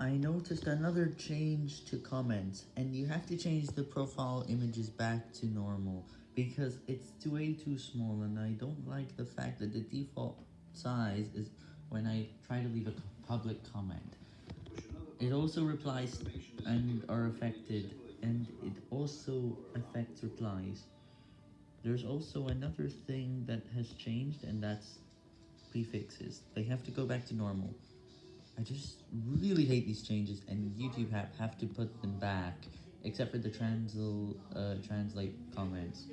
I noticed another change to comments, and you have to change the profile images back to normal, because it's way too small, and I don't like the fact that the default size is when I try to leave a public comment. It also replies and are affected, and it also affects replies. There's also another thing that has changed, and that's prefixes. They have to go back to normal. I just really hate these changes, and YouTube have, have to put them back, except for the transl, uh, translate comments.